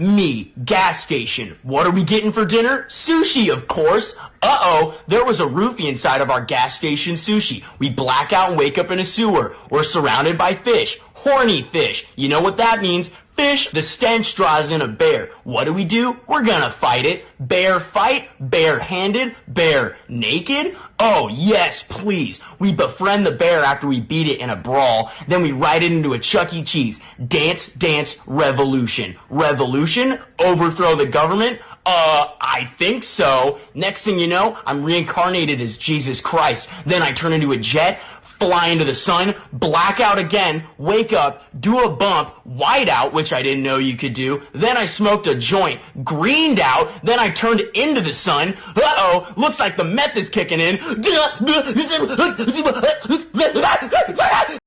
me, gas station. What are we getting for dinner? Sushi, of course. Uh-oh, there was a roofie inside of our gas station sushi. We black out and wake up in a sewer. We're surrounded by fish. Horny fish. You know what that means? Fish, the stench draws in a bear. What do we do? We're gonna fight it. Bear fight, bare-handed, bear naked. Oh, yes, please. We befriend the bear after we beat it in a brawl. Then we ride it into a Chuck E. Cheese. Dance, dance, revolution. Revolution? Overthrow the government? Uh, I think so. Next thing you know, I'm reincarnated as Jesus Christ. Then I turn into a jet, fly into the sun, black out again, wake up, do a bump, white out, which I didn't know you could do. Then I smoked a joint, greened out, then I turned into the sun. Uh-oh, looks like the meth is kicking in.